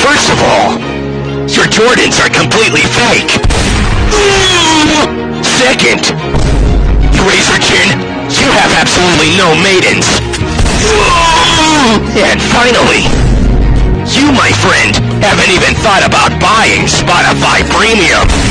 First of all, your Jordans are completely fake. Second, you raise your Chin, you have absolutely no maidens. And finally, you, my friend, haven't even thought about buying Spotify Premium.